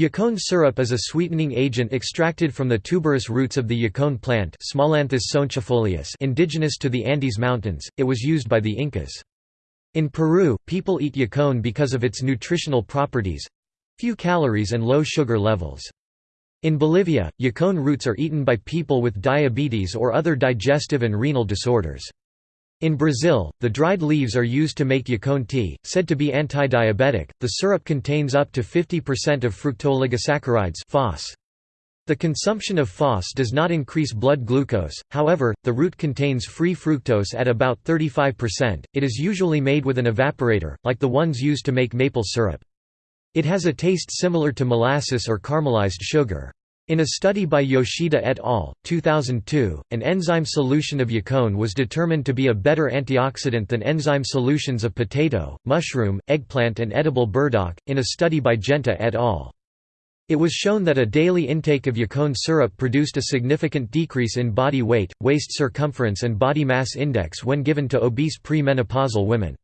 Yacon syrup is a sweetening agent extracted from the tuberous roots of the yacon plant indigenous to the Andes Mountains, it was used by the Incas. In Peru, people eat yacon because of its nutritional properties—few calories and low sugar levels. In Bolivia, yacon roots are eaten by people with diabetes or other digestive and renal disorders. In Brazil, the dried leaves are used to make yacon tea, said to be anti-diabetic. The syrup contains up to 50% of fructooligosaccharides (FOS). The consumption of FOS does not increase blood glucose, however, the root contains free fructose at about 35%. It is usually made with an evaporator, like the ones used to make maple syrup. It has a taste similar to molasses or caramelized sugar. In a study by Yoshida et al., 2002, an enzyme solution of yacon was determined to be a better antioxidant than enzyme solutions of potato, mushroom, eggplant, and edible burdock, in a study by Genta et al. It was shown that a daily intake of yacon syrup produced a significant decrease in body weight, waist circumference, and body mass index when given to obese premenopausal women.